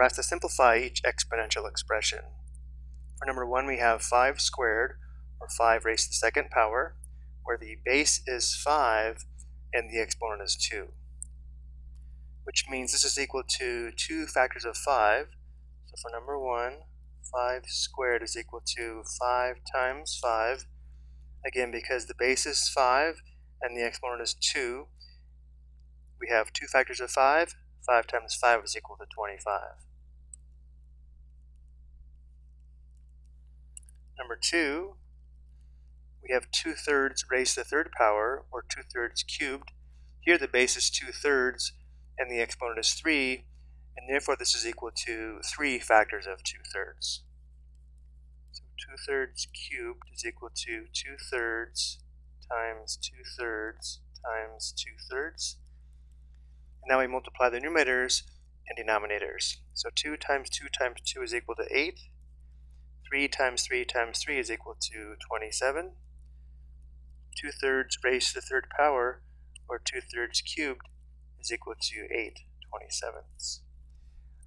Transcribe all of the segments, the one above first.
we're asked to simplify each exponential expression. For number 1, we have 5 squared, or 5 raised to the second power, where the base is 5 and the exponent is 2. Which means this is equal to 2 factors of 5. So for number 1, 5 squared is equal to 5 times 5. Again, because the base is 5 and the exponent is 2, we have 2 factors of 5. 5 times 5 is equal to 25. 2, we have 2 thirds raised to the third power, or 2 thirds cubed. Here the base is 2 thirds, and the exponent is 3, and therefore this is equal to 3 factors of 2 thirds. So 2 thirds cubed is equal to 2 thirds times 2 thirds times 2 thirds. And now we multiply the numerators and denominators. So 2 times 2 times 2 is equal to 8. 3 times 3 times 3 is equal to 27. 2 thirds raised to the third power, or 2 thirds cubed, is equal to 8 27ths.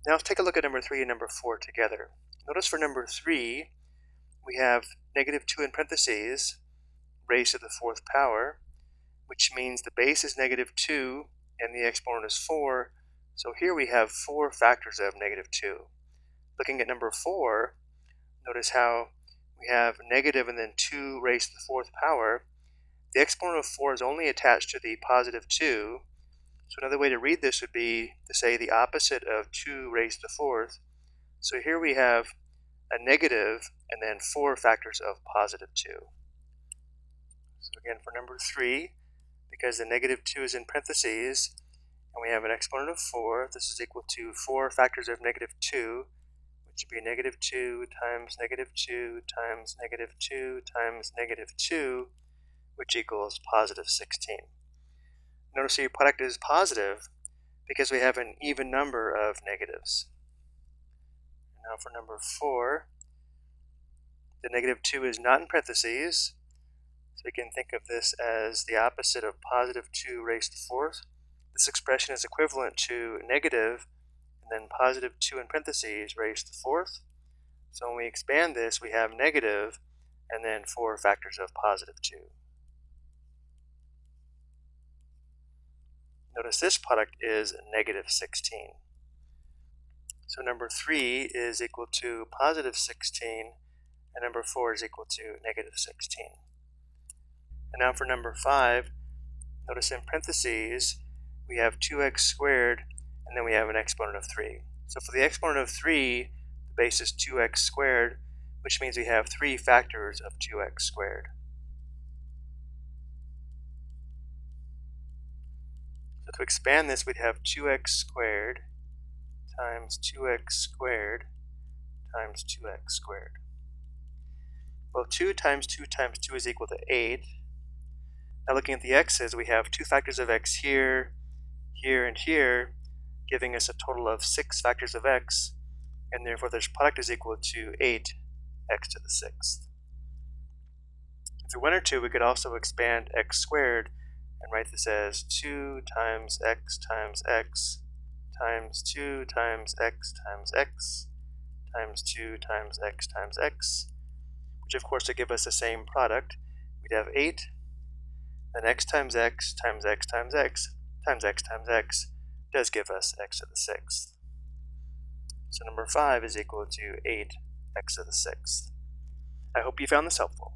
Now let's take a look at number 3 and number 4 together. Notice for number 3, we have negative 2 in parentheses raised to the fourth power, which means the base is negative 2 and the exponent is 4. So here we have four factors of negative 2. Looking at number 4, notice how we have negative and then 2 raised to the fourth power. The exponent of 4 is only attached to the positive 2, so another way to read this would be to say the opposite of 2 raised to the fourth. So here we have a negative and then four factors of positive 2. So again, for number 3, because the negative 2 is in parentheses, and we have an exponent of 4, this is equal to 4 factors of negative 2, which would be negative 2 times negative 2 times negative 2 times negative 2, which equals positive 16. Notice your product is positive because we have an even number of negatives. Now for number 4, the negative 2 is not in parentheses, so we can think of this as the opposite of positive 2 raised to the fourth. This expression is equivalent to negative and then positive 2 in parentheses raised to the fourth. So when we expand this, we have negative and then 4 factors of positive 2. Notice this product is negative 16. So number 3 is equal to positive 16, and number 4 is equal to negative 16. And now for number 5, notice in parentheses, we have 2x squared, and then we have an exponent of 3. So for the exponent of 3, the base is 2x squared, which means we have 3 factors of 2x squared. So to expand this, we'd have 2x squared times 2x squared times 2x squared. Well, 2 times 2 times 2 is equal to 8. Now looking at the x's, we have two factors of x here, here, and here, giving us a total of 6 factors of x, and therefore this product is equal to 8x to the 6th. If we wanted to, we could also expand x squared and write this as 2 times x times x times 2 times x times x times 2 times x times x, which of course would give us the same product. We'd have 8, then x times x times x times x times x times x does give us x to the sixth. So number 5 is equal to 8x to the sixth. I hope you found this helpful.